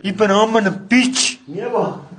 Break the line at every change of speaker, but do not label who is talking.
Ik ben allemaal een bitch.
Niye bak?